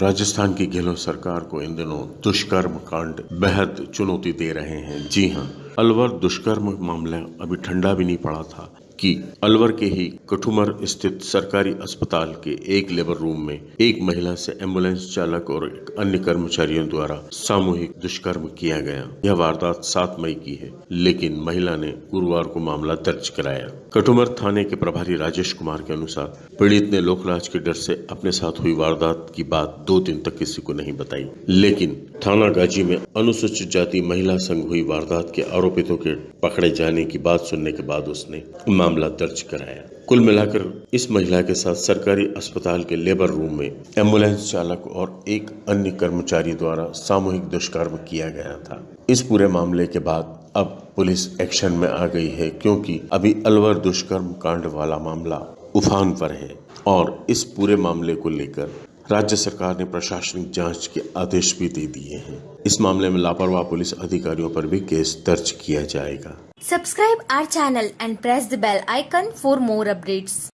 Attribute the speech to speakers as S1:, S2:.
S1: राजस्थान की गहलोत सरकार को इन दिनों दुष्कर्म कांड, बेहद चुनौती दे रहे हैं। जी हाँ, अलवर दुष्कर्म मामला अभी ठंडा भी नहीं पड़ा था। कि अलवर के ही कठुमर स्थित सरकारी अस्पताल के एक लेबर रूम में एक महिला से एंबुलेंस चालक और अन्य कर्मचारियों द्वारा सामूहिक दुष्कर्म किया गया। यह वारदात सात मई की है, लेकिन महिला ने गुरुवार को मामला दर्ज कराया। कठुमर थाने के प्रभारी राजेश कुमार के अनुसार पीड़ित ने लोकलाज के डर से अपने साथ हुई वारदात की बात दो दिन तक किसी को नहीं बताई। लेकिन थाना गाजी में अनुसूचित जाति महिला संघ हुई वारदात के आरोपितों के पकड़े जाने की बात सुनने के बाद उसने मामला दर्ज कराया। कुल मिलाकर इस महिला के साथ सरकारी अस्पताल के लेबर रूम में एंबुलेंस चालक और एक अन्य कर्मचारी द्वारा सामूहिक दुष्कर्म किया गया था। इस पूरे मामले के बाद अब पुलिस एक्शन में आ गई है क्योंकि अभी अलवर दुष्कर्म कांड वाला मामला उफान पर है और इस पूरे मामले को लेकर राज्य सरकार ने प्रशासनिक जाँच के आदेश भी दे दिए हैं। इस मामले में लापरवाह पुलिस अधिकारियों पर भी केस दर्ज किया जाएगा।
S2: Subscribe our channel and press the bell icon for more updates